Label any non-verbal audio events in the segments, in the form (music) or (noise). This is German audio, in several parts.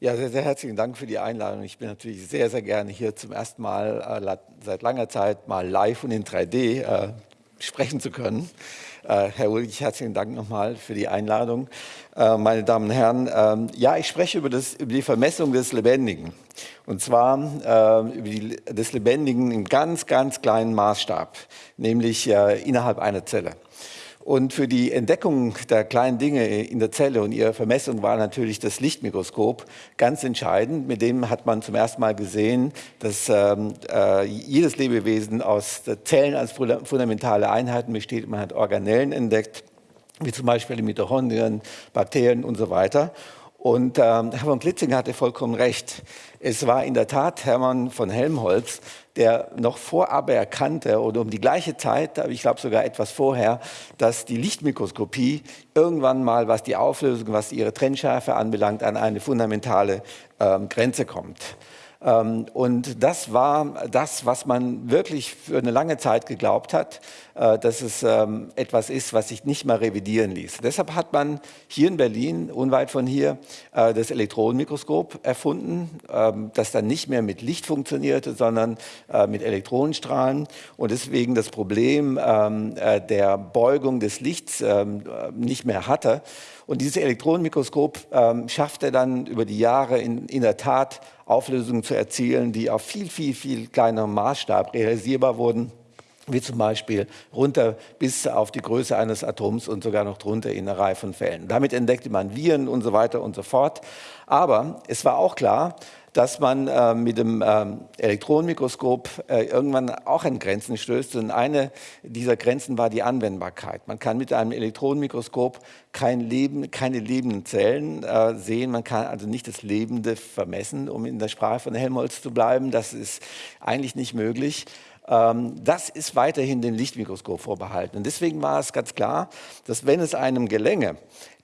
Ja, sehr, sehr herzlichen Dank für die Einladung. Ich bin natürlich sehr, sehr gerne hier zum ersten Mal äh, seit langer Zeit mal live und in 3D äh, sprechen zu können. Äh, Herr Ulrich, herzlichen Dank nochmal für die Einladung. Äh, meine Damen und Herren, ähm, ja, ich spreche über, das, über, die Vermessung des Lebendigen. Und zwar äh, über die, des Lebendigen im ganz, ganz kleinen Maßstab, nämlich äh, innerhalb einer Zelle. Und für die Entdeckung der kleinen Dinge in der Zelle und ihre Vermessung war natürlich das Lichtmikroskop ganz entscheidend. Mit dem hat man zum ersten Mal gesehen, dass ähm, äh, jedes Lebewesen aus Zellen als fundamentale Einheiten besteht. Man hat Organellen entdeckt, wie zum Beispiel die Mitochondrien, Bakterien und so weiter. Und ähm, Herr von Klitzing hatte vollkommen recht. Es war in der Tat Hermann von Helmholtz, der noch vorab erkannte oder um die gleiche Zeit, ich glaube sogar etwas vorher, dass die Lichtmikroskopie irgendwann mal, was die Auflösung, was ihre Trennschärfe anbelangt, an eine fundamentale ähm, Grenze kommt. Ähm, und das war das, was man wirklich für eine lange Zeit geglaubt hat, äh, dass es ähm, etwas ist, was sich nicht mehr revidieren ließ. Deshalb hat man hier in Berlin, unweit von hier, äh, das Elektronenmikroskop erfunden, ähm, das dann nicht mehr mit Licht funktionierte, sondern äh, mit Elektronenstrahlen und deswegen das Problem der Beugung des Lichts nicht mehr hatte. Und dieses Elektronenmikroskop schaffte dann über die Jahre in, in der Tat Auflösungen zu erzielen, die auf viel, viel, viel kleinerem Maßstab realisierbar wurden wie zum Beispiel runter bis auf die Größe eines Atoms und sogar noch drunter in einer Reihe von Fällen. Damit entdeckte man Viren und so weiter und so fort. Aber es war auch klar, dass man äh, mit dem ähm, Elektronenmikroskop äh, irgendwann auch an Grenzen stößt. Und eine dieser Grenzen war die Anwendbarkeit. Man kann mit einem Elektronenmikroskop kein Leben, keine lebenden Zellen äh, sehen. Man kann also nicht das Lebende vermessen, um in der Sprache von Helmholtz zu bleiben. Das ist eigentlich nicht möglich das ist weiterhin dem Lichtmikroskop vorbehalten. Und deswegen war es ganz klar, dass wenn es einem gelänge,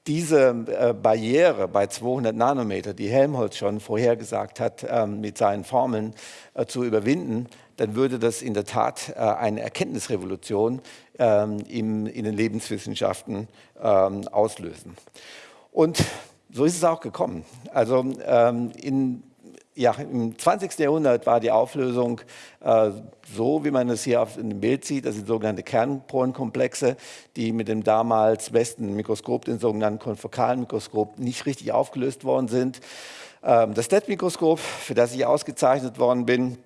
diese äh, Barriere bei 200 Nanometer, die Helmholtz schon vorhergesagt hat, ähm, mit seinen Formeln äh, zu überwinden, dann würde das in der Tat äh, eine Erkenntnisrevolution ähm, in den Lebenswissenschaften ähm, auslösen. Und so ist es auch gekommen. Also in ja, im 20. Jahrhundert war die Auflösung äh, so, wie man es hier auf dem Bild sieht, das sind sogenannte Kernporenkomplexe, die mit dem damals besten Mikroskop, dem sogenannten konfokalen Mikroskop, nicht richtig aufgelöst worden sind. Ähm, das STET-Mikroskop, für das ich ausgezeichnet worden bin,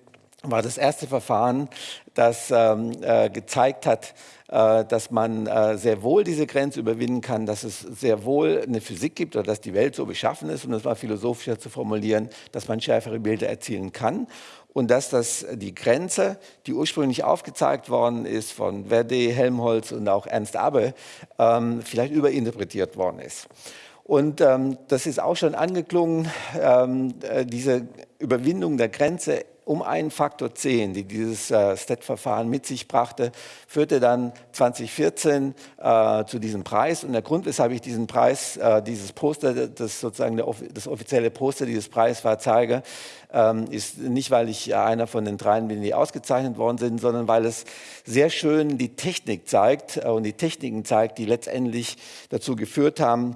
war das erste Verfahren, das ähm, äh, gezeigt hat, dass man äh, sehr wohl diese Grenze überwinden kann, dass es sehr wohl eine Physik gibt oder dass die Welt so beschaffen ist, um das mal philosophischer zu formulieren, dass man schärfere Bilder erzielen kann und dass das die Grenze, die ursprünglich aufgezeigt worden ist von Verde, Helmholtz und auch Ernst Abbe, ähm, vielleicht überinterpretiert worden ist. Und ähm, das ist auch schon angeklungen, ähm, äh, diese Überwindung der Grenze um einen Faktor 10, die dieses äh, STET-Verfahren mit sich brachte, führte dann 2014 äh, zu diesem Preis. Und der Grund, weshalb ich diesen Preis, äh, dieses Poster, das sozusagen der, das offizielle Poster dieses Preises war, zeige, ähm, ist nicht, weil ich einer von den dreien bin, die ausgezeichnet worden sind, sondern weil es sehr schön die Technik zeigt äh, und die Techniken zeigt, die letztendlich dazu geführt haben,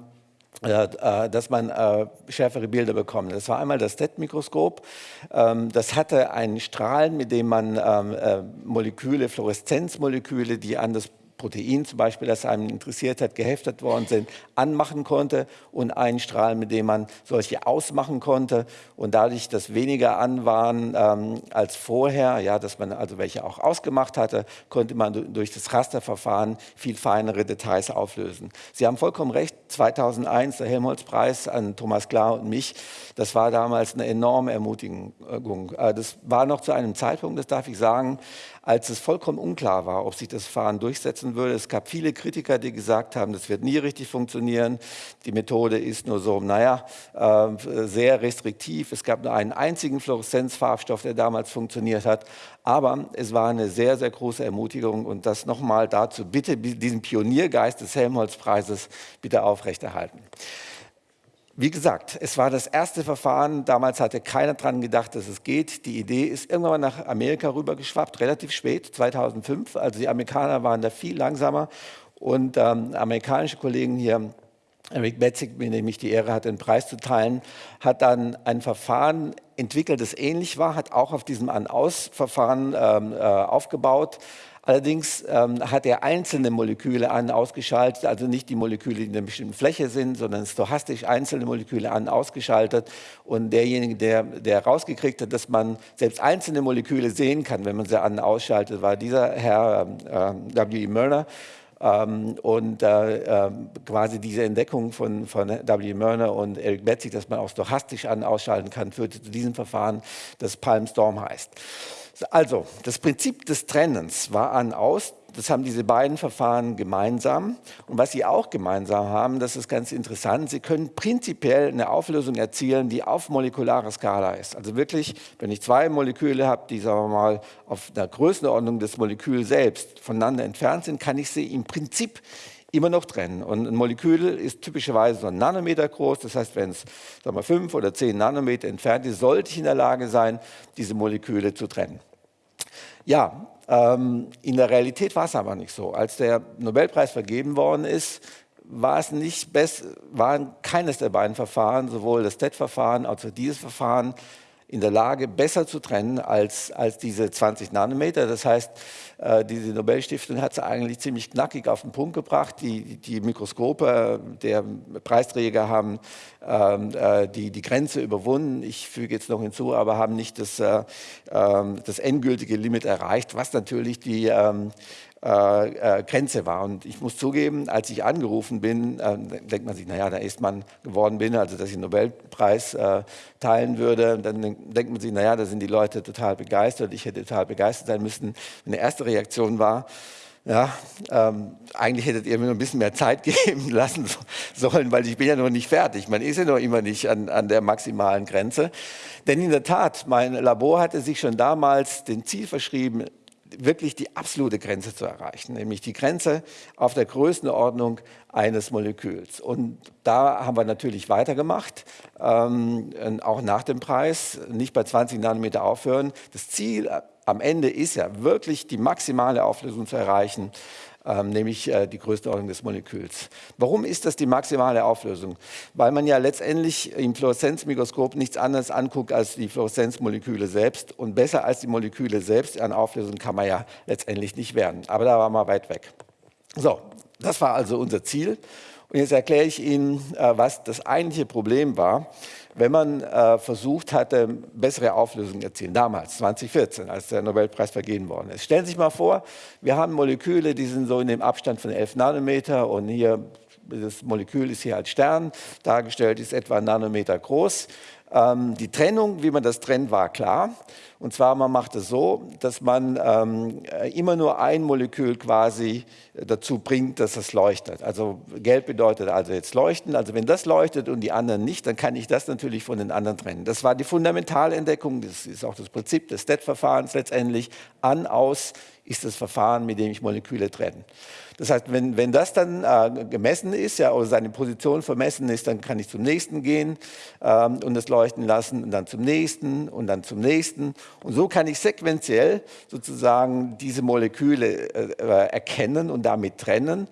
dass man äh, schärfere Bilder bekommt. Das war einmal das STET-Mikroskop. Ähm, das hatte einen Strahlen, mit dem man ähm, äh, Moleküle, Fluoreszenzmoleküle, die an das Protein zum Beispiel, das einen interessiert hat, geheftet worden sind, anmachen konnte und einen Strahl, mit dem man solche ausmachen konnte und dadurch, dass weniger an waren ähm, als vorher, ja, dass man also welche auch ausgemacht hatte, konnte man durch das Rasterverfahren viel feinere Details auflösen. Sie haben vollkommen recht, 2001 der Helmholtz-Preis an Thomas Klar und mich, das war damals eine enorme Ermutigung. Äh, das war noch zu einem Zeitpunkt, das darf ich sagen, als es vollkommen unklar war, ob sich das Verfahren durchsetzen würde. Es gab viele Kritiker, die gesagt haben, das wird nie richtig funktionieren. Die Methode ist nur so, naja, äh, sehr restriktiv. Es gab nur einen einzigen Fluoreszenzfarbstoff, der damals funktioniert hat. Aber es war eine sehr, sehr große Ermutigung und das nochmal dazu, bitte diesen Pioniergeist des Helmholtz-Preises bitte aufrechterhalten. Wie gesagt, es war das erste Verfahren. Damals hatte keiner daran gedacht, dass es geht. Die Idee ist irgendwann nach Amerika rübergeschwappt, relativ spät, 2005. Also die Amerikaner waren da viel langsamer. Und ähm, amerikanische Kollegen hier Eric Betzig, mit dem ich die Ehre hatte, den Preis zu teilen, hat dann ein Verfahren entwickelt, das ähnlich war, hat auch auf diesem An-Aus-Verfahren ähm, äh, aufgebaut, Allerdings ähm, hat er einzelne Moleküle an ausgeschaltet, also nicht die Moleküle, die in einer bestimmten Fläche sind, sondern stochastisch einzelne Moleküle an ausgeschaltet. Und derjenige, der, der rausgekriegt hat, dass man selbst einzelne Moleküle sehen kann, wenn man sie an ausschaltet, war dieser Herr äh, W. E. Mörner. Ähm, und äh, äh, quasi diese Entdeckung von, von W. Mörner und Eric Betzig, dass man auch stochastisch an ausschalten kann, führte zu diesem Verfahren, das Palm Storm heißt. Also, das Prinzip des Trennens war an aus. Das haben diese beiden Verfahren gemeinsam. Und was sie auch gemeinsam haben, das ist ganz interessant, sie können prinzipiell eine Auflösung erzielen, die auf molekularer Skala ist. Also wirklich, wenn ich zwei Moleküle habe, die sagen wir mal auf der Größenordnung des Moleküls selbst voneinander entfernt sind, kann ich sie im Prinzip immer noch trennen. Und ein Molekül ist typischerweise so ein Nanometer groß. Das heißt, wenn es sagen wir, fünf oder zehn Nanometer entfernt ist, sollte ich in der Lage sein, diese Moleküle zu trennen. Ja, ähm, in der Realität war es aber nicht so. Als der Nobelpreis vergeben worden ist, war es nicht best, waren keines der beiden Verfahren, sowohl das TED-Verfahren als auch dieses Verfahren, in der Lage, besser zu trennen als, als diese 20 Nanometer. Das heißt, äh, diese Nobelstiftung hat es eigentlich ziemlich knackig auf den Punkt gebracht. Die, die Mikroskope der Preisträger haben ähm, äh, die, die Grenze überwunden. Ich füge jetzt noch hinzu, aber haben nicht das, äh, ähm, das endgültige Limit erreicht, was natürlich die ähm, äh, äh, Grenze war. Und ich muss zugeben, als ich angerufen bin, äh, denkt man sich, naja, da ist man geworden bin, also dass ich den Nobelpreis äh, teilen würde. Dann denkt man sich, naja, da sind die Leute total begeistert. Ich hätte total begeistert sein müssen. Eine erste Reaktion war, ja, ähm, eigentlich hättet ihr mir noch ein bisschen mehr Zeit (laughs) geben lassen sollen, weil ich bin ja noch nicht fertig. Man ist ja noch immer nicht an, an der maximalen Grenze. Denn in der Tat, mein Labor hatte sich schon damals den Ziel verschrieben, wirklich die absolute Grenze zu erreichen, nämlich die Grenze auf der Größenordnung eines Moleküls. Und da haben wir natürlich weitergemacht, ähm, auch nach dem Preis, nicht bei 20 Nanometer aufhören. Das Ziel am Ende ist ja wirklich die maximale Auflösung zu erreichen ähm, nämlich äh, die Größenordnung des Moleküls. Warum ist das die maximale Auflösung? Weil man ja letztendlich im Fluoreszenzmikroskop nichts anderes anguckt als die Fluoreszenzmoleküle selbst und besser als die Moleküle selbst an Auflösung kann man ja letztendlich nicht werden. Aber da waren wir weit weg. So, das war also unser Ziel. Und jetzt erkläre ich Ihnen, äh, was das eigentliche Problem war wenn man äh, versucht hatte, bessere Auflösungen zu erzielen, damals, 2014, als der Nobelpreis vergeben worden ist. Stellen Sie sich mal vor, wir haben Moleküle, die sind so in dem Abstand von 11 Nanometer und hier, das Molekül ist hier als Stern dargestellt, ist etwa ein Nanometer groß. Ähm, die Trennung, wie man das trennt, war klar. Und zwar, man macht es so, dass man ähm, immer nur ein Molekül quasi dazu bringt, dass es leuchtet. Also gelb bedeutet also jetzt leuchten. Also wenn das leuchtet und die anderen nicht, dann kann ich das natürlich von den anderen trennen. Das war die Fundamentalentdeckung, das ist auch das Prinzip des STET-Verfahrens letztendlich. An, aus ist das Verfahren, mit dem ich Moleküle trenne. Das heißt, wenn, wenn das dann äh, gemessen ist, ja, oder seine Position vermessen ist, dann kann ich zum nächsten gehen ähm, und es leuchten lassen und dann zum nächsten und dann zum nächsten. Und so kann ich sequenziell sozusagen diese Moleküle äh, erkennen und damit trennen.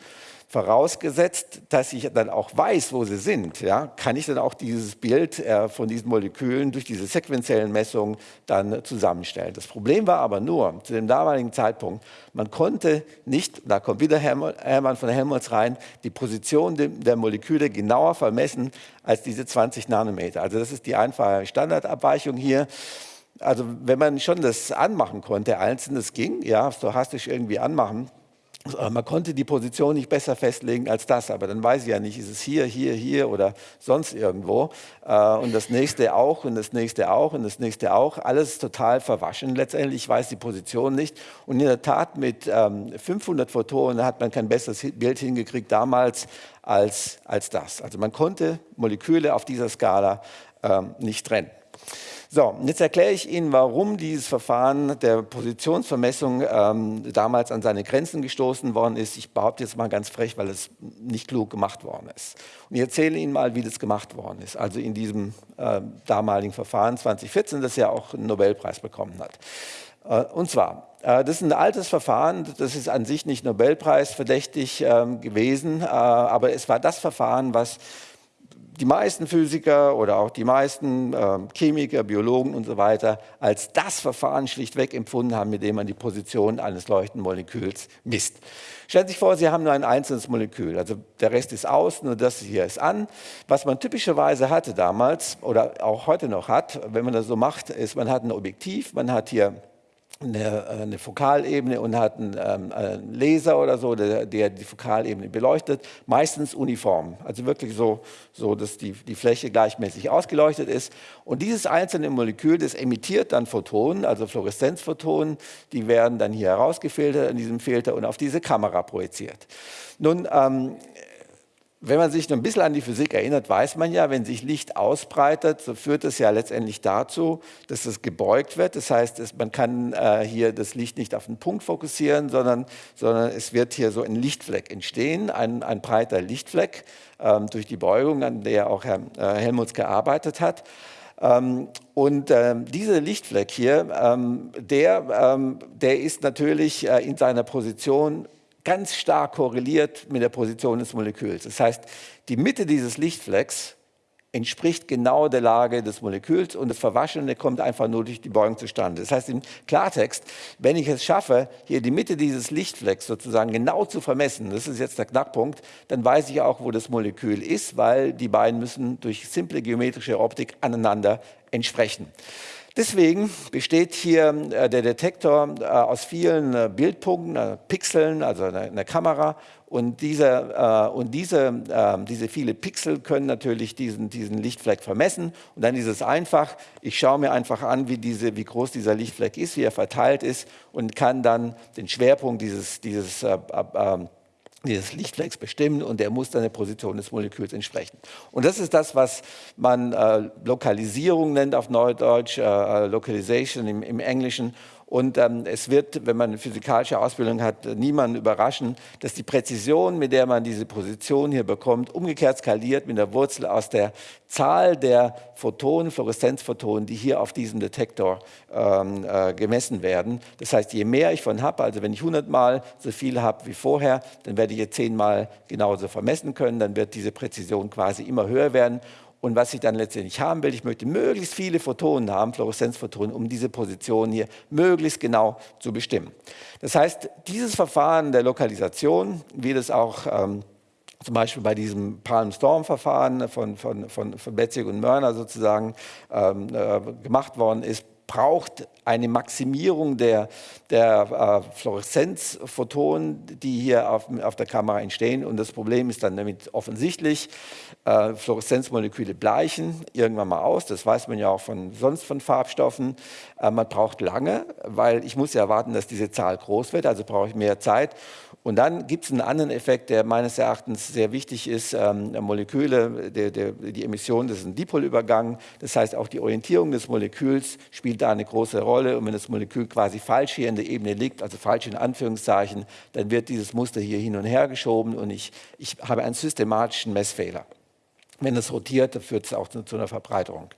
Vorausgesetzt, dass ich dann auch weiß, wo sie sind, ja, kann ich dann auch dieses Bild äh, von diesen Molekülen durch diese sequenziellen Messungen dann zusammenstellen. Das Problem war aber nur, zu dem damaligen Zeitpunkt, man konnte nicht, da kommt wieder Hermann von Helmholtz rein, die Position der Moleküle genauer vermessen als diese 20 Nanometer. Also das ist die einfache Standardabweichung hier. Also wenn man schon das anmachen konnte, einzeln, das ging, ja, stochastisch irgendwie anmachen, man konnte die Position nicht besser festlegen als das, aber dann weiß ich ja nicht, ist es hier, hier, hier oder sonst irgendwo. Äh, und das nächste auch und das nächste auch und das nächste auch. Alles total verwaschen letztendlich. Ich weiß die Position nicht. Und in der Tat mit 500 ähm, Photonen hat man kein besseres Bild hingekriegt damals als, als das. Also man konnte Moleküle auf dieser Skala ähm, nicht trennen. So, jetzt erkläre ich Ihnen, warum dieses Verfahren der Positionsvermessung ähm, damals an seine Grenzen gestoßen worden ist. Ich behaupte jetzt mal ganz frech, weil es nicht klug gemacht worden ist. Und ich erzähle Ihnen mal, wie das gemacht worden ist. Also in diesem äh, damaligen Verfahren 2014, das ja auch einen Nobelpreis bekommen hat. Äh, und zwar, äh, das ist ein altes Verfahren, das ist an sich nicht Nobelpreis verdächtig ähm, gewesen, äh, aber es war das Verfahren, was die meisten Physiker oder auch die meisten äh, Chemiker, Biologen und so weiter als das Verfahren schlichtweg empfunden haben, mit dem man die Position eines leuchtenden Moleküls misst. Stellen Sie sich vor, Sie haben nur ein einzelnes Molekül, also der Rest ist aus, nur das hier ist an. Was man typischerweise hatte damals oder auch heute noch hat, wenn man das so macht, ist, man hat ein Objektiv, man hat hier eine, äh, eine Fokalebene und hat einen, ähm, einen Laser oder so, der, der, die Fokalebene beleuchtet, meistens uniform, also wirklich so, so dass die, die Fläche gleichmäßig ausgeleuchtet ist. Und dieses einzelne Molekül, das emittiert dann Photonen, also Fluoreszenzphotonen, die werden dann hier herausgefiltert in diesem Filter und auf diese Kamera projiziert. Nun, ähm, wenn man sich ein bisschen an die Physik erinnert, weiß man ja, wenn sich Licht ausbreitet, so führt es ja letztendlich dazu, dass es gebeugt wird. Das heißt, man kann äh, hier das Licht nicht auf einen Punkt fokussieren, sondern, sondern es wird hier so ein Lichtfleck entstehen, ein, ein breiter Lichtfleck ähm, durch die Beugung, an der auch Herr äh, Helmuts gearbeitet hat. Ähm, und ähm, dieser Lichtfleck hier, ähm, der, ähm, der ist natürlich äh, in seiner Position ganz stark korreliert mit der Position des Moleküls. Das heißt, die Mitte dieses Lichtflecks entspricht genau der Lage des Moleküls und das Verwaschene kommt einfach nur durch die Beugung zustande. Das heißt im Klartext, wenn ich es schaffe, hier die Mitte dieses Lichtflecks sozusagen genau zu vermessen, das ist jetzt der Knackpunkt, dann weiß ich auch, wo das Molekül ist, weil die beiden müssen durch simple geometrische Optik aneinander entsprechen. Deswegen besteht hier äh, der Detektor äh, aus vielen äh, Bildpunkten, Pixeln, also einer Kamera. Und diese, und diese, diese viele Pixel können natürlich diesen, diesen Lichtfleck vermessen. Und dann ist es einfach, ich schaue mir einfach an, wie, diese, wie groß dieser Lichtfleck ist, wie er verteilt ist und kann dann den Schwerpunkt dieses, dieses dieses Lichtflecks bestimmen und der muss dann der Position des Moleküls entsprechen. Und das ist das, was man äh, Lokalisierung nennt auf Neudeutsch, äh, äh Localization im, im Englischen. Und ähm, es wird, wenn man eine physikalische Ausbildung hat, niemanden überraschen, dass die Präzision, mit der man diese Position hier bekommt, umgekehrt skaliert mit der Wurzel aus der Zahl der Photonen, Fluoreszenzphotonen, die hier auf diesem Detektor ähm, äh, gemessen werden. Das heißt, je mehr ich von habe, also wenn ich 100 Mal so viel habe wie vorher, dann werde ich jetzt 10 Mal genauso vermessen können, dann wird diese Präzision quasi immer höher werden. Und was ich dann letztendlich haben will, ich möchte möglichst viele Photonen haben, Fluoreszenzphotonen, um diese Position hier möglichst genau zu bestimmen. Das heißt, dieses Verfahren der Lokalisation, wie das auch ähm, zum Beispiel bei diesem Palm Storm Verfahren von, von, von, von Betzig und Mörner sozusagen ähm, äh, gemacht worden ist, braucht eine Maximierung der, der äh, Fluoreszenzphotonen, die hier auf, auf, der Kamera entstehen. Und das Problem ist dann damit offensichtlich, äh, Fluoreszenzmoleküle bleichen irgendwann mal aus. Das weiß man ja auch von, sonst von Farbstoffen. Äh, man braucht lange, weil ich muss ja erwarten, dass diese Zahl groß wird, also brauche ich mehr Zeit. Und dann gibt es einen anderen Effekt, der meines Erachtens sehr wichtig ist. Ähm, Moleküle, der, der, die Emission, das ist ein Dipolübergang. Das heißt, auch die Orientierung des Moleküls spielt da eine große Rolle. Und wenn das Molekül quasi falsch hier in der Ebene liegt, also falsch in Anführungszeichen, dann wird dieses Muster hier hin und her geschoben und ich, ich habe einen systematischen Messfehler. Wenn es rotiert, dann führt es auch zu, zu, einer Verbreiterung.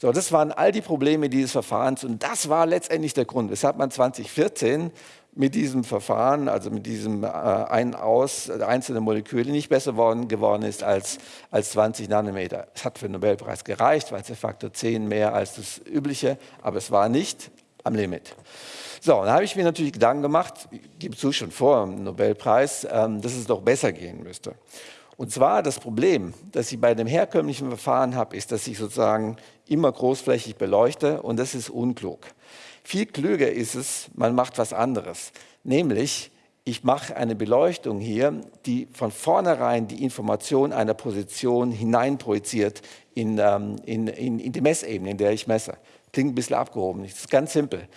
So, das waren all die Probleme dieses Verfahrens und das war letztendlich der Grund, weshalb man 2014 mit diesem Verfahren, also mit diesem äh, ein aus einzelne Moleküle nicht besser worden, geworden ist als, als 20 Nanometer. Es hat für den Nobelpreis gereicht, weil es der Faktor 10 mehr als das übliche, aber es war nicht am Limit. So, dann habe ich mir natürlich Gedanken gemacht, ich gebe zu schon vor dem Nobelpreis, ähm, dass es doch besser gehen müsste. Und zwar das Problem, das ich bei dem herkömmlichen Verfahren habe, ist, dass ich sozusagen immer großflächig beleuchte und das ist unklug. Viel klüger ist es, man macht was anderes, nämlich ich mache eine Beleuchtung hier, die von vornherein die Information einer Position hineinprojiziert in, ähm, in, in, in die Messebene, in der ich messe. Klingt ein bisschen abgehoben, das ist ganz simpel.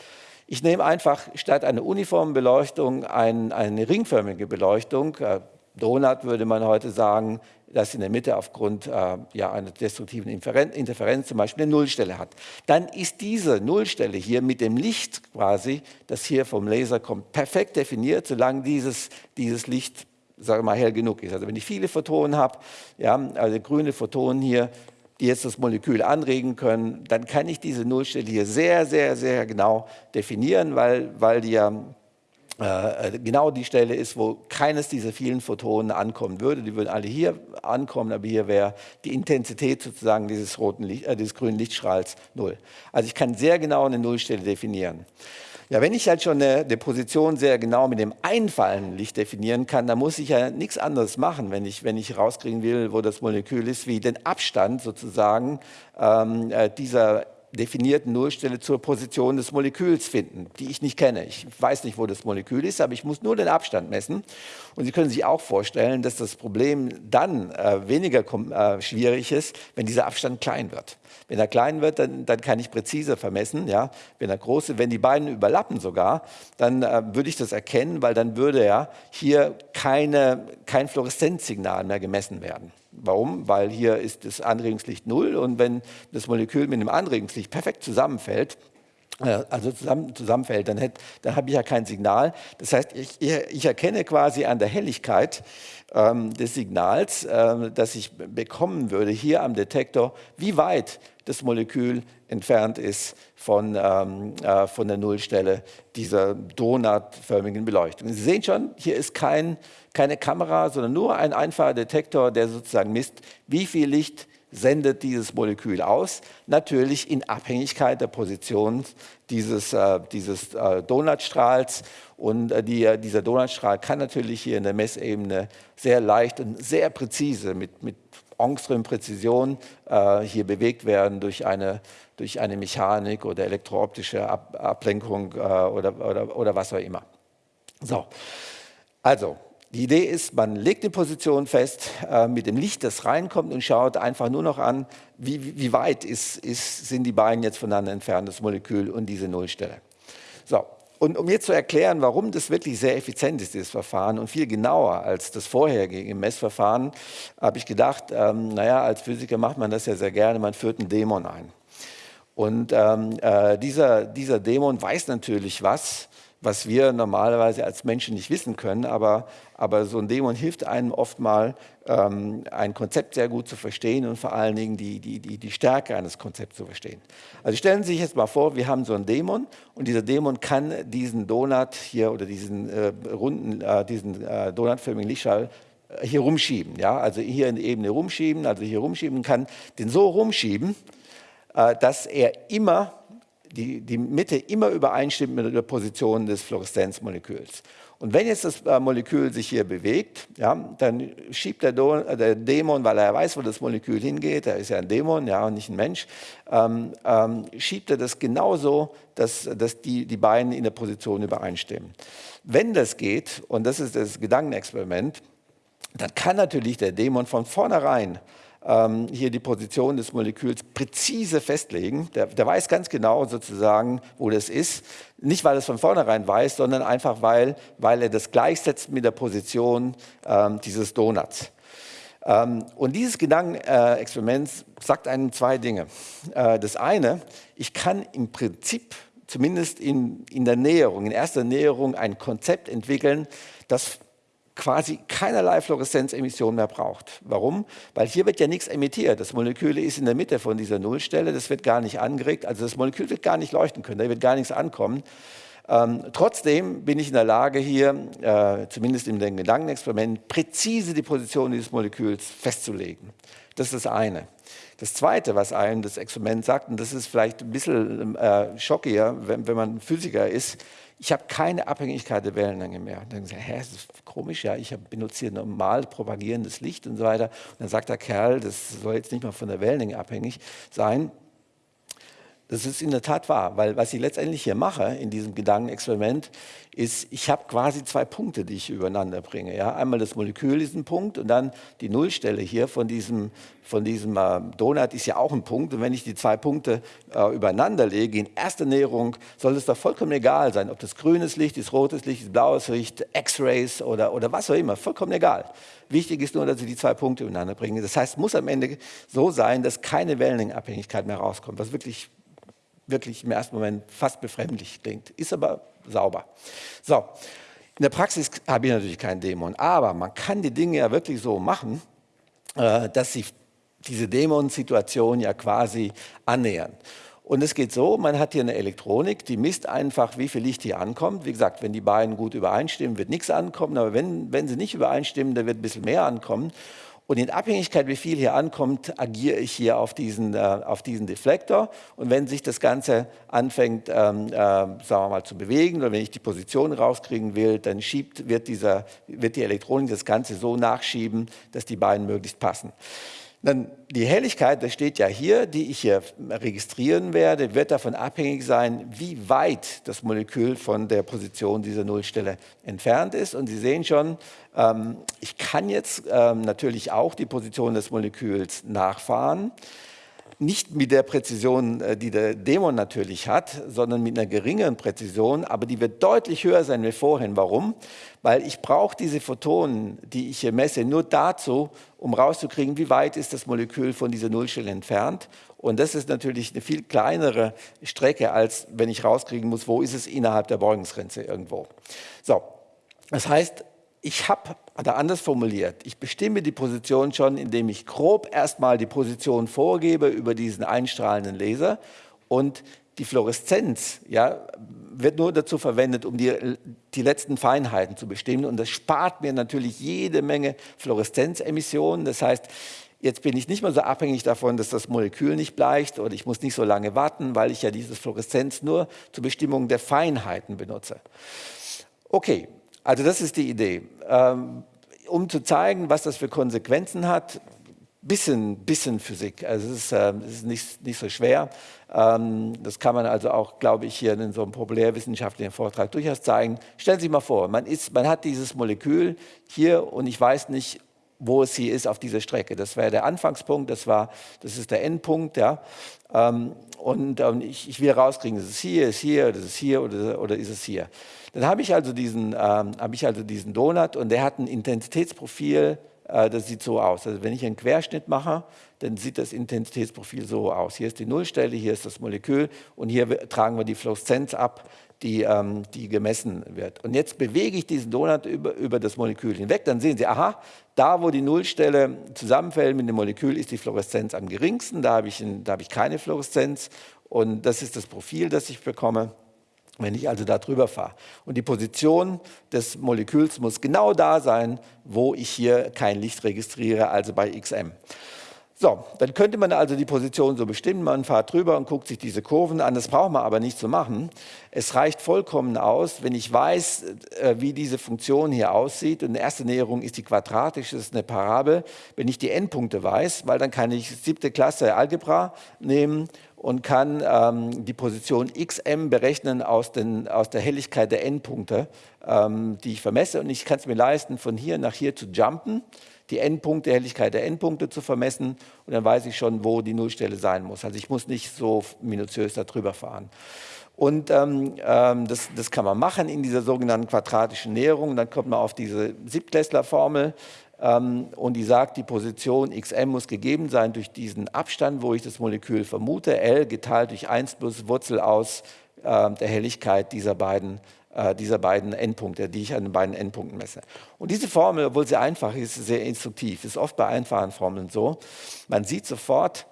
Ich nehme einfach statt einer uniformen Beleuchtung ein, eine ringförmige Beleuchtung, äh, Donut würde man heute sagen, das in der Mitte aufgrund äh, ja, einer destruktiven Interferenz zum Beispiel eine Nullstelle hat. Dann ist diese Nullstelle hier mit dem Licht quasi, das hier vom Laser kommt, perfekt definiert, solange dieses, dieses Licht sage mal, hell genug ist. Also wenn ich viele Photonen habe, ja, also grüne Photonen hier, die jetzt das Molekül anregen können, dann kann ich diese Nullstelle hier sehr, sehr, sehr genau definieren, weil, weil die ja genau die Stelle ist, wo keines dieser vielen Photonen ankommen würde. Die würden alle hier ankommen, aber hier wäre die Intensität sozusagen dieses, roten Licht, äh, dieses grünen Lichtstrahls null. Also ich kann sehr genau eine Nullstelle definieren. Ja, wenn ich halt schon eine, eine, Position sehr genau mit dem einfallenden Licht definieren kann, dann muss ich ja nichts anderes machen, wenn ich, wenn ich rauskriegen will, wo das Molekül ist, wie den Abstand sozusagen ähm, äh, dieser definierten Nullstelle zur Position des Moleküls finden, die ich nicht kenne. Ich weiß nicht, wo das Molekül ist, aber ich muss nur den Abstand messen. Und Sie können sich auch vorstellen, dass das Problem dann äh, weniger äh, schwierig ist, wenn dieser Abstand klein wird. Wenn er klein wird, dann, dann kann ich präzise vermessen. Ja? Wenn er groß wenn die beiden überlappen sogar, dann äh, würde ich das erkennen, weil dann würde ja hier keine, kein Fluoreszenzsignal mehr gemessen werden. Warum? Weil hier ist das Anregungslicht null und wenn das Molekül mit dem Anregungslicht perfekt zusammenfällt, äh, also zusammen, zusammenfällt, dann, dann habe ich ja kein Signal. Das heißt, ich, ich erkenne quasi an der Helligkeit ähm, des Signals, äh, das ich bekommen würde hier am Detektor, wie weit das Molekül entfernt ist von, ähm, äh, von der Nullstelle dieser donutförmigen Beleuchtung. Sie sehen schon, hier ist kein, keine Kamera, sondern nur ein einfacher Detektor, der sozusagen misst, wie viel Licht sendet dieses Molekül aus, natürlich in Abhängigkeit der Position dieses, äh, dieses äh, Donutstrahls. Und äh, die, äh, dieser Donutstrahl kann natürlich hier in der Messebene sehr leicht und sehr präzise mit, mit Ångström-Präzision äh, hier bewegt werden durch eine, durch eine Mechanik oder elektrooptische Ab Ablenkung äh, oder, oder, oder was auch immer. So, also die Idee ist, man legt die Position fest äh, mit dem Licht, das reinkommt und schaut einfach nur noch an, wie, wie weit ist, ist, sind die beiden jetzt voneinander entfernt, das Molekül und diese Nullstelle. So, und um jetzt zu erklären, warum das wirklich sehr effizient ist, dieses Verfahren und viel genauer als das vorherige Messverfahren, habe ich gedacht, ähm, naja, als Physiker macht man das ja sehr gerne, man führt einen Dämon ein. Und ähm, äh, dieser, dieser Dämon weiß natürlich was, was wir normalerweise als Menschen nicht wissen können, aber, aber so ein Dämon hilft einem oft mal, ähm, ein Konzept sehr gut zu verstehen und vor allen Dingen die, die, die, die Stärke eines Konzepts zu verstehen. Also stellen Sie sich jetzt mal vor, wir haben so einen Dämon und dieser Dämon kann diesen Donut hier oder diesen äh, runden, äh, diesen äh, donutförmigen Lichtschall äh, hier rumschieben, ja, also hier in die Ebene rumschieben, also hier rumschieben kann, den so rumschieben, äh, dass er immer die, die Mitte immer übereinstimmt mit der Position des Fluoreszenzmoleküls. Und wenn jetzt das äh, Molekül sich hier bewegt, ja, dann schiebt äh, der, Dämon, weil er weiß, wo das Molekül hingeht, er ist ja ein Dämon, ja, und nicht ein Mensch, ähm, ähm, schiebt er das genauso, dass, dass die, die beiden in der Position übereinstimmen. Wenn das geht, und das ist das Gedankenexperiment, dann kann natürlich der Dämon von vornherein ähm, hier die Position des Moleküls präzise festlegen. Der, der, weiß ganz genau sozusagen, wo das ist. Nicht, weil er es von vornherein weiß, sondern einfach, weil, weil er das gleichsetzt mit der Position ähm, dieses Donuts. Ähm, und dieses Gedankenexperiment sagt einem zwei Dinge. Äh, das eine, ich kann im Prinzip zumindest in, in der Näherung, in erster Näherung ein Konzept entwickeln, das quasi keinerlei Fluoreszenzemission mehr braucht. Warum? Weil hier wird ja nichts emittiert. Das Molekül ist in der Mitte von dieser Nullstelle, das wird gar nicht angeregt, also das Molekül wird gar nicht leuchten können, da wird gar nichts ankommen. Ähm, trotzdem bin ich in der Lage, hier, äh, zumindest in dem Gedankenexperiment, präzise die Position dieses Moleküls festzulegen. Das ist das eine. Das Zweite, was einem das Experiment sagt, und das ist vielleicht ein bisschen äh, schockiger, wenn, wenn man Physiker ist, ich habe keine Abhängigkeit der Wellenlänge mehr. Und dann sie, hä, das ist komisch, ja, ich benutze hier normal propagierendes Licht und so weiter. Und dann sagt der Kerl, das soll jetzt nicht mal von der Wellenlänge abhängig sein. Das ist in der Tat wahr, weil was ich letztendlich hier mache in diesem Gedankenexperiment, ist, ich habe quasi zwei Punkte, die ich übereinander bringe. Ja? Einmal das Molekül ist ein Punkt und dann die Nullstelle hier von diesem, von diesem äh, Donut ist ja auch ein Punkt. Und wenn ich die zwei Punkte äh, übereinander lege, in erster Näherung, soll es doch vollkommen egal sein, ob das grünes Licht ist, rotes Licht ist, blaues Licht, X-Rays oder, oder was auch immer, vollkommen egal. Wichtig ist nur, dass ich die zwei Punkte übereinander bringe. Das heißt, es muss am Ende so sein, dass keine Wellenlängenabhängigkeit mehr rauskommt, was wirklich wirklich im ersten Moment fast befremdlich klingt, ist aber sauber. So, in der Praxis habe ich natürlich keinen Dämon, aber man kann die Dinge ja wirklich so machen, äh, dass sie diese Dämon-Situation ja quasi annähern. Und es geht so, man hat hier eine Elektronik, die misst einfach, wie viel Licht hier ankommt. Wie gesagt, wenn die beiden gut übereinstimmen, wird nichts ankommen, aber wenn, wenn sie nicht übereinstimmen, dann wird ein bisschen mehr ankommen. Und in Abhängigkeit, wie viel hier ankommt, agiere ich hier auf diesen, äh, auf diesen Deflektor. Und wenn sich das Ganze anfängt, ähm, äh, sagen wir mal, zu bewegen oder wenn ich die Position rauskriegen will, dann schiebt, wird, dieser, wird die Elektronik das Ganze so nachschieben, dass die beiden möglichst passen. Dann die Helligkeit, das steht ja hier, die ich hier registrieren werde, wird davon abhängig sein, wie weit das Molekül von der Position dieser Nullstelle entfernt ist. Und Sie sehen schon, ähm, ich kann jetzt ähm, natürlich auch die Position des Moleküls nachfahren nicht mit der Präzision, äh, die der Dämon natürlich hat, sondern mit einer geringeren Präzision, aber die wird deutlich höher sein wie vorhin. Warum? Weil ich brauche diese Photonen, die ich hier messe, nur dazu, um rauszukriegen, wie weit ist das Molekül von dieser Nullstelle entfernt. Und das ist natürlich eine viel kleinere Strecke, als wenn ich rauskriegen muss, wo ist es innerhalb der Beugungsgrenze irgendwo. So, das heißt, ich habe, oder anders formuliert, ich bestimme die Position schon, indem ich grob erstmal die Position vorgebe über diesen einstrahlenden Laser und die Fluoreszenz ja, wird nur dazu verwendet, um die, die letzten Feinheiten zu bestimmen und das spart mir natürlich jede Menge Fluoreszenzemissionen. Das heißt, jetzt bin ich nicht mehr so abhängig davon, dass das Molekül nicht bleicht oder ich muss nicht so lange warten, weil ich ja dieses Fluoreszenz nur zur Bestimmung der Feinheiten benutze. Okay, also das ist die Idee. Ähm, um zu zeigen, was das für Konsequenzen hat, bisschen, bisschen Physik. Also es ist, äh, es ist nicht, nicht so schwer. Ähm, das kann man also auch, glaube ich, hier in so einem populärwissenschaftlichen Vortrag durchaus zeigen. Stellen Sie sich mal vor, man, ist, man hat dieses Molekül hier und ich weiß nicht, wo es hier ist auf dieser Strecke. Das wäre der Anfangspunkt, das, war, das ist der Endpunkt. Ja. Ähm, und ähm, ich, ich will rauskriegen, ist es hier, ist hier, ist es hier oder, oder ist es hier. Dann habe ich, also diesen, ähm, habe ich also diesen Donut und der hat ein Intensitätsprofil, äh, das sieht so aus. Also wenn ich einen Querschnitt mache, dann sieht das Intensitätsprofil so aus. Hier ist die Nullstelle, hier ist das Molekül und hier tragen wir die Fluoreszenz ab, die, ähm, die gemessen wird. Und jetzt bewege ich diesen Donut über, über das Molekül hinweg, dann sehen Sie, aha, da wo die Nullstelle zusammenfällt mit dem Molekül, ist die Fluoreszenz am geringsten, da habe ich, ein, da habe ich keine Fluoreszenz und das ist das Profil, das ich bekomme wenn ich also da drüber fahre. Und die Position des Moleküls muss genau da sein, wo ich hier kein Licht registriere, also bei XM. So, dann könnte man also die Position so bestimmen, man fährt drüber und guckt sich diese Kurven an, das braucht man aber nicht zu machen. Es reicht vollkommen aus, wenn ich weiß, äh, wie diese Funktion hier aussieht und eine erste Näherung ist die quadratische, das ist eine Parabel, wenn ich die Endpunkte weiß, weil dann kann ich siebte Klasse Algebra nehmen und kann ähm, die Position xm berechnen aus, den, aus der Helligkeit der Endpunkte, ähm, die ich vermesse. Und ich kann es mir leisten, von hier nach hier zu jumpen, die Endpunkte, Helligkeit der Endpunkte zu vermessen. Und dann weiß ich schon, wo die Nullstelle sein muss. Also ich muss nicht so minutiös darüber fahren. Und ähm, ähm, das, das, kann man machen in dieser sogenannten quadratischen Näherung. Dann kommt man auf diese Siebtklässler-Formel. Ähm, und die sagt, die Position xm muss gegeben sein durch diesen Abstand, wo ich das Molekül vermute, L geteilt durch 1 plus Wurzel aus äh, der Helligkeit dieser beiden, äh, dieser beiden Endpunkte, die ich an den beiden Endpunkten messe. Und diese Formel, obwohl sie einfach ist, sehr instruktiv, ist oft bei einfachen Formeln so. Man sieht sofort,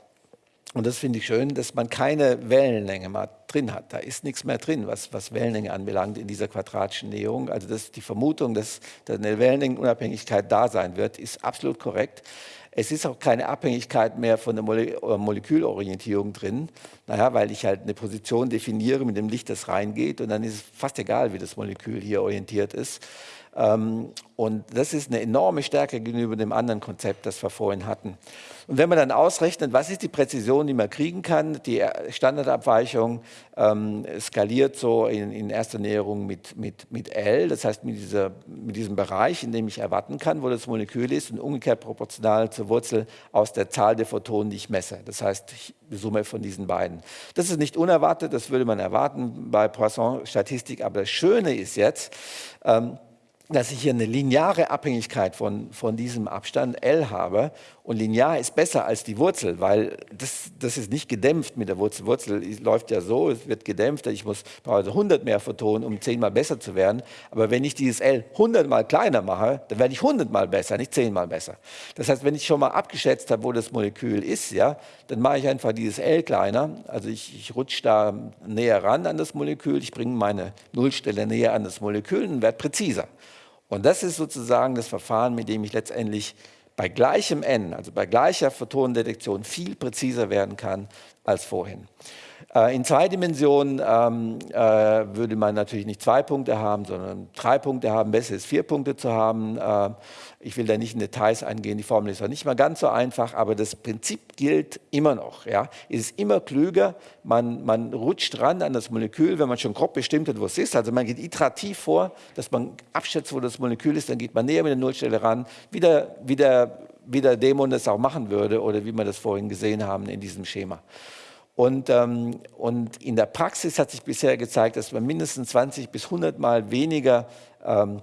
und das finde ich schön, dass man keine Wellenlänge mal drin hat. Da ist nichts mehr drin, was, was Wellenlänge anbelangt in dieser quadratischen Näherung. Also das, die Vermutung, dass, dass eine Wellenlängenunabhängigkeit da sein wird, ist absolut korrekt. Es ist auch keine Abhängigkeit mehr von der Mole äh, Molekülorientierung drin, naja, weil ich halt eine Position definiere mit dem Licht, das reingeht und dann ist es fast egal, wie das Molekül hier orientiert ist. Ähm, und das ist eine enorme Stärke gegenüber dem anderen Konzept, das wir vorhin hatten. Und wenn man dann ausrechnet, was ist die Präzision, die man kriegen kann, die Standardabweichung ähm, skaliert so in, in, erster Näherung mit, mit, mit L, das heißt mit, dieser, mit diesem Bereich, in dem ich erwarten kann, wo das Molekül ist und umgekehrt proportional zur Wurzel aus der Zahl der Photonen, die ich messe. Das heißt, die Summe von diesen beiden. Das ist nicht unerwartet, das würde man erwarten bei Poisson-Statistik, aber das Schöne ist jetzt, ähm, dass ich hier eine lineare Abhängigkeit von, von diesem Abstand L habe. Und linear ist besser als die Wurzel, weil das, das ist nicht gedämpft mit der Wurzel. Wurzel läuft ja so, es wird gedämpft. Ich muss also 100 mehr Photonen, um 10 mal besser zu werden. Aber wenn ich dieses L 100 mal kleiner mache, dann werde ich 100 mal besser, nicht 10 mal besser. Das heißt, wenn ich schon mal abgeschätzt habe, wo das Molekül ist, ja, dann mache ich einfach dieses L kleiner. Also ich, ich rutsche da näher ran an das Molekül, ich bringe meine Nullstelle näher an das Molekül und werde präziser. Und das ist sozusagen das Verfahren, mit dem ich letztendlich bei gleichem N, also bei gleicher Photonendetektion, viel präziser werden kann als vorhin. Äh, in zwei Dimensionen ähm, äh, würde man natürlich nicht zwei Punkte haben, sondern drei Punkte haben. Besser ist vier Punkte zu haben. Äh, ich will da nicht in Details eingehen, die Formel ist auch nicht mal ganz so einfach, aber das Prinzip gilt immer noch. Ja. Es ist immer klüger, man, man rutscht ran an das Molekül, wenn man schon grob bestimmt hat, wo es ist. Also man geht iterativ vor, dass man abschätzt, wo das Molekül ist, dann geht man näher mit der Nullstelle ran, wieder, wieder, wie der Dämon das auch machen würde oder wie wir das vorhin gesehen haben in diesem Schema. Und, ähm, und in der Praxis hat sich bisher gezeigt, dass man mindestens 20 bis 100 Mal weniger ähm,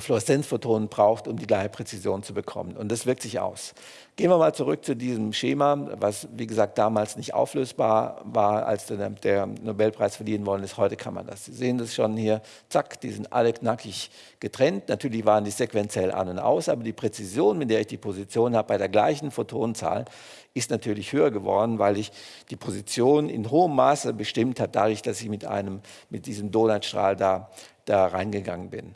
Fluoreszenzphotonen braucht, um die gleiche Präzision zu bekommen. Und das wirkt sich aus. Gehen wir mal zurück zu diesem Schema, was wie gesagt damals nicht auflösbar war, als der, der Nobelpreis verliehen worden ist. Heute kann man das. Sie sehen das schon hier, zack, die sind alle knackig getrennt. Natürlich waren die sequenziell an und aus, aber die Präzision, mit der ich die Position habe, bei der gleichen Photonenzahl, ist natürlich höher geworden, weil ich die Position in hohem Maße bestimmt habe, dadurch, dass ich mit, einem, mit diesem Donutstrahl da, da reingegangen bin.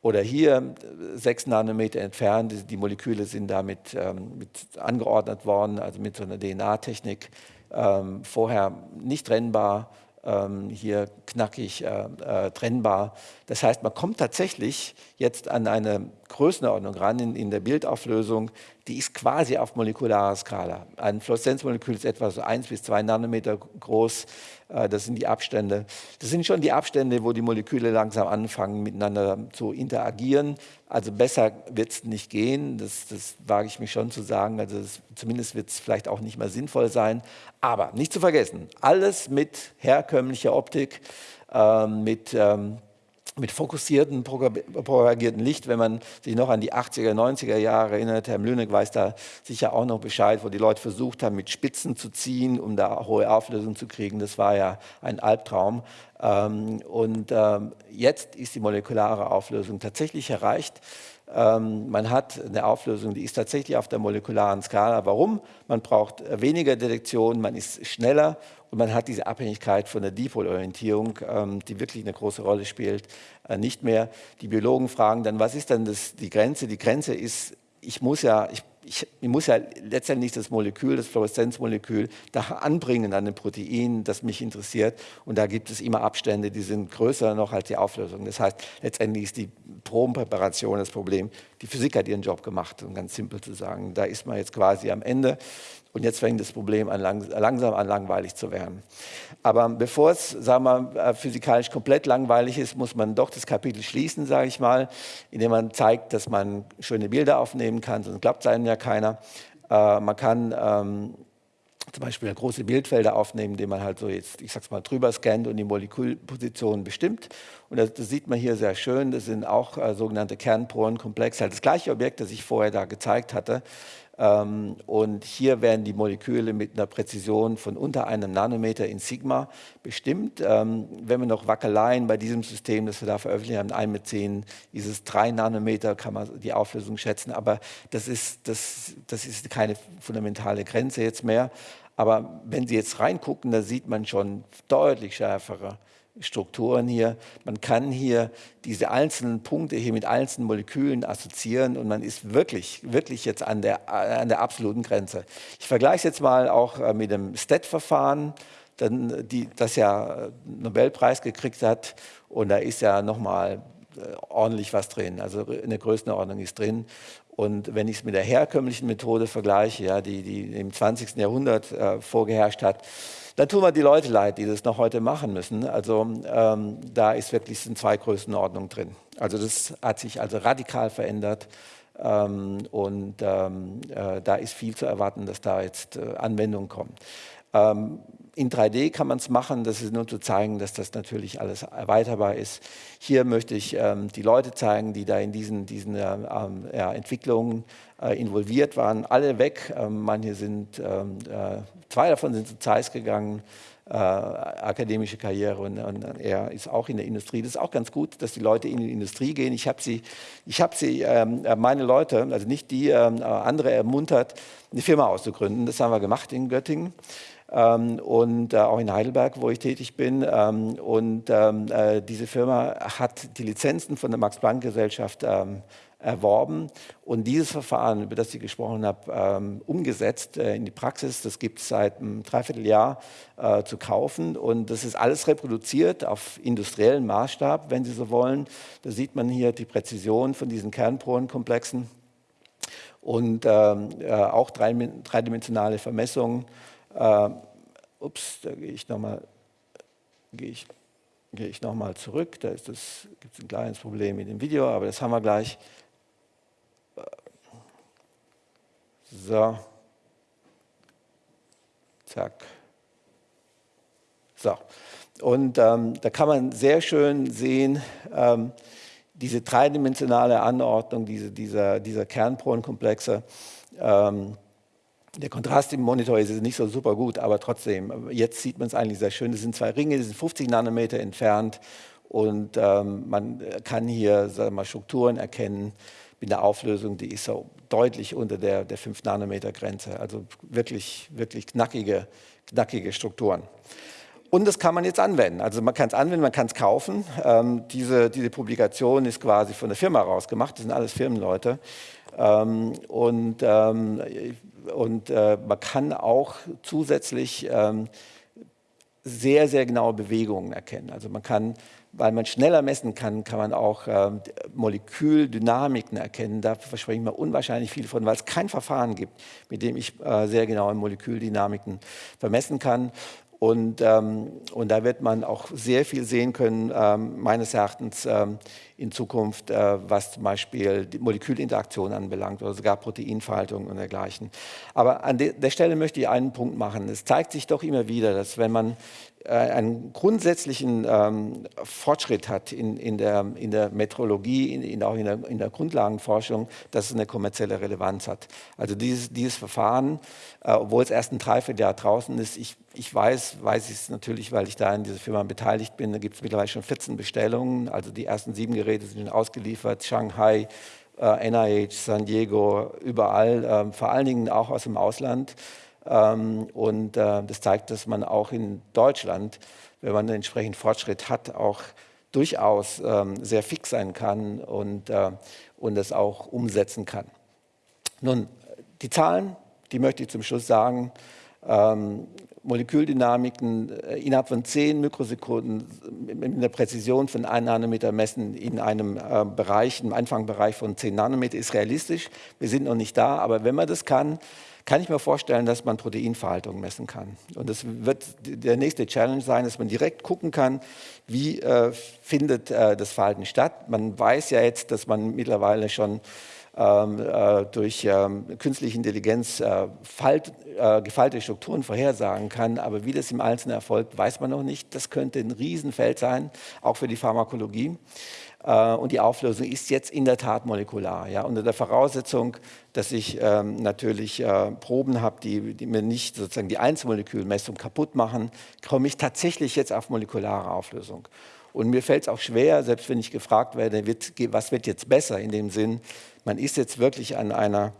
Oder hier sechs Nanometer entfernt, die Moleküle sind damit ähm, angeordnet worden, also mit so einer DNA-Technik, ähm, vorher nicht trennbar, ähm, hier knackig äh, äh, trennbar. Das heißt, man kommt tatsächlich jetzt an eine Größenordnung ran in, in der Bildauflösung, die ist quasi auf molekularer Skala. Ein Fluoreszenzmolekül ist etwa so 1 bis 2 Nanometer groß. Äh, das sind die Abstände. Das sind schon die Abstände, wo die Moleküle langsam anfangen, miteinander zu interagieren. Also besser wird es nicht gehen, das, das, wage ich mich schon zu sagen. Also das, zumindest wird es vielleicht auch nicht mehr sinnvoll sein. Aber nicht zu vergessen, alles mit herkömmlicher Optik, äh, mit ähm, mit fokussierten, propagierten Licht, wenn man sich noch an die 80er, 90er Jahre erinnert, Herr Mlüneck weiß da sicher auch noch Bescheid, wo die Leute versucht haben, mit Spitzen zu ziehen, um da hohe Auflösung zu kriegen. Das war ja ein Albtraum. Ähm, und ähm, jetzt ist die molekulare Auflösung tatsächlich erreicht. Ähm, man hat eine Auflösung, die ist tatsächlich auf der molekularen Skala. Warum? Man braucht weniger Detektion, man ist schneller und man hat diese Abhängigkeit von der Dipolorientierung, ähm, die wirklich eine große Rolle spielt, äh, nicht mehr. Die Biologen fragen dann, was ist denn das, die Grenze? Die Grenze ist, ich muss ja, ich, ich, ich, muss ja letztendlich das Molekül, das Fluoreszenzmolekül, da anbringen an dem Protein, das mich interessiert. Und da gibt es immer Abstände, die sind größer noch als die Auflösung. Das heißt, letztendlich ist die Probenpräparation das Problem. Die Physik hat ihren Job gemacht, um ganz simpel zu sagen. Da ist man jetzt quasi am Ende. Und jetzt fängt das Problem an, langsam an langweilig zu werden. Aber bevor es sagen wir, äh, physikalisch komplett langweilig ist, muss man doch das Kapitel schließen, sage ich mal, indem man zeigt, dass man schöne Bilder aufnehmen kann, sonst klappt es einem ja keiner. Äh, man kann ähm, zum Beispiel große Bildfelder aufnehmen, indem man halt so jetzt, ich sag's mal, drüber scannt und die Molekülpositionen bestimmt. Und das, das, sieht man hier sehr schön. Das sind auch äh, sogenannte Kernporenkomplexe, halt das gleiche Objekt, das ich vorher da gezeigt hatte. Ähm, und hier werden die Moleküle mit einer Präzision von unter einem Nanometer in Sigma bestimmt. Ähm, wenn wir noch Wackeleien bei diesem System, das wir da veröffentlicht haben, 1 mit 10, dieses 3 Nanometer kann man die Auflösung schätzen, aber das ist, das, das ist keine fundamentale Grenze jetzt mehr. Aber wenn Sie jetzt reingucken, da sieht man schon deutlich schärfere Strukturen hier. Man kann hier diese einzelnen Punkte hier mit einzelnen Molekülen assoziieren und man ist wirklich, wirklich jetzt an der, an der absoluten Grenze. Ich vergleiche es jetzt mal auch äh, mit dem STET-Verfahren, das ja Nobelpreis gekriegt hat und da ist ja nochmal äh, ordentlich was drin, also eine Größenordnung ist drin. Und wenn ich es mit der herkömmlichen Methode vergleiche, ja, die, die im 20. Jahrhundert äh, vorgeherrscht hat, dann tun wir die Leute leid, die das noch heute machen müssen. Also ähm, da ist wirklich sind zwei Größenordnungen drin. Also das hat sich also radikal verändert. Ähm, und ähm, äh, da ist viel zu erwarten, dass da jetzt äh, Anwendungen kommen. In 3D kann man es machen, das ist nur zu zeigen, dass das natürlich alles erweiterbar ist. Hier möchte ich ähm, die Leute zeigen, die da in diesen, diesen äh, ähm, ja, Entwicklungen äh, involviert waren, alle weg. Ähm, manche sind, ähm, äh, zwei davon sind zu Zeiss gegangen, äh, akademische Karriere und, und, er ist auch in der Industrie. Das ist auch ganz gut, dass die Leute in die Industrie gehen. Ich habe sie, ich hab sie ähm, äh, meine Leute, also nicht die, ähm, andere ermuntert, eine Firma auszugründen. Das haben wir gemacht in Göttingen. Ähm, und äh, auch in Heidelberg, wo ich tätig bin. Ähm, und ähm, äh, diese Firma hat die Lizenzen von der Max-Planck-Gesellschaft erworben und dieses Verfahren, über das ich gesprochen habe, umgesetzt äh, in die Praxis. Das gibt es seit einem Dreivierteljahr zu kaufen und das ist alles reproduziert auf industriellen Maßstab, wenn Sie so wollen. Da sieht man hier die Präzision von diesen Kernporenkomplexen und auch dreidimensionale Vermessungen. Äh, ups, da gehe ich nochmal gehe ich, gehe ich noch zurück. Da gibt es ein kleines Problem mit dem Video, aber das haben wir gleich. So. Zack. So. Und ähm, da kann man sehr schön sehen, ähm, diese dreidimensionale Anordnung diese, dieser, dieser Kernporenkomplexe. Ähm, der Kontrast im Monitor ist nicht so super gut, aber trotzdem, jetzt sieht man es eigentlich sehr schön. Das sind zwei Ringe, die sind 50 Nanometer entfernt und ähm, man kann hier sagen wir mal, Strukturen erkennen, mit einer Auflösung, die ist so deutlich unter der, der 5-Nanometer-Grenze. Also wirklich, wirklich knackige, knackige Strukturen. Und das kann man jetzt anwenden. Also man kann es anwenden, man kann es kaufen. Ähm, diese, diese Publikation ist quasi von der Firma rausgemacht. Das sind alles Firmenleute. Ähm, und ähm, und äh, man kann auch zusätzlich ähm, sehr, sehr genaue Bewegungen erkennen. Also man kann weil man schneller messen kann, kann man auch äh, Moleküldynamiken erkennen. Da verspreche ich mir unwahrscheinlich viel von, weil es kein Verfahren gibt, mit dem ich äh, sehr genaue Moleküldynamiken vermessen kann. Und, ähm, und da wird man auch sehr viel sehen können, ähm, meines Erachtens ähm, in Zukunft, äh, was zum Beispiel die Molekülinteraktion anbelangt oder sogar Proteinfaltung und dergleichen. Aber an de der Stelle möchte ich einen Punkt machen. Es zeigt sich doch immer wieder, dass wenn man äh, einen grundsätzlichen ähm, Fortschritt hat in, in, der, in der Metrologie, in, in auch in der, in der, Grundlagenforschung, dass es eine kommerzielle Relevanz hat. Also dieses, dieses Verfahren, äh, obwohl es erst ein Dreivierteljahr draußen ist, ich, ich weiß, weiß ich es natürlich, weil ich da in dieser Firma beteiligt bin, da gibt es mittlerweile schon 14 Bestellungen, also die ersten sieben Geräte sind schon ausgeliefert, Shanghai, äh, NIH, San Diego, überall, äh, vor allen Dingen auch aus dem Ausland. Ähm, und äh, das zeigt, dass man auch in Deutschland, wenn man entsprechend Fortschritt hat, auch durchaus ähm, sehr fix sein kann und, äh, und das auch umsetzen kann. Nun, die Zahlen, die möchte ich zum Schluss sagen. Ähm, Moleküldynamiken äh, innerhalb von 10 Mikrosekunden mit einer Präzision von 1 Nanometer messen in einem äh, Bereich, im Anfangbereich von 10 Nanometer ist realistisch. Wir sind noch nicht da, aber wenn man das kann, kann ich mir vorstellen, dass man Proteinverhaltung messen kann. Und das wird der nächste Challenge sein, dass man direkt gucken kann, wie äh, findet äh, das Verhalten statt. Man weiß ja jetzt, dass man mittlerweile schon äh, durch ähm, künstliche Intelligenz äh, Falt, äh, gefaltete Strukturen vorhersagen kann. Aber wie das im Einzelnen erfolgt, weiß man noch nicht. Das könnte ein Riesenfeld sein, auch für die Pharmakologie. Äh, und die Auflösung ist jetzt in der Tat molekular. Ja, unter der Voraussetzung, dass ich ähm, natürlich äh, Proben habe, die, die, mir nicht sozusagen die Einzelmolekülmessung kaputt machen, komme ich tatsächlich jetzt auf molekulare Auflösung. Und mir fällt es auch schwer, selbst wenn ich gefragt werde, wird, was wird jetzt besser, in dem Sinn, man ist jetzt wirklich an einer,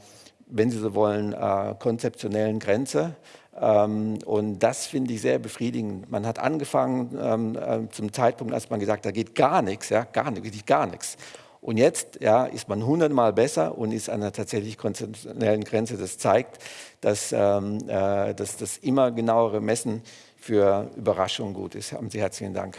wenn Sie so wollen, äh, konzeptionellen Grenze. Ähm, und das finde ich sehr befriedigend. Man hat angefangen ähm, äh, zum Zeitpunkt, als man gesagt hat, da geht gar nichts, ja, gar nichts, gar nichts. Und jetzt ja, ist man hundertmal besser und ist an einer tatsächlich konzeptionellen Grenze. Das zeigt, dass, ähm, äh, dass das immer genauere Messen für Überraschungen gut ist. Haben Sie herzlichen Dank.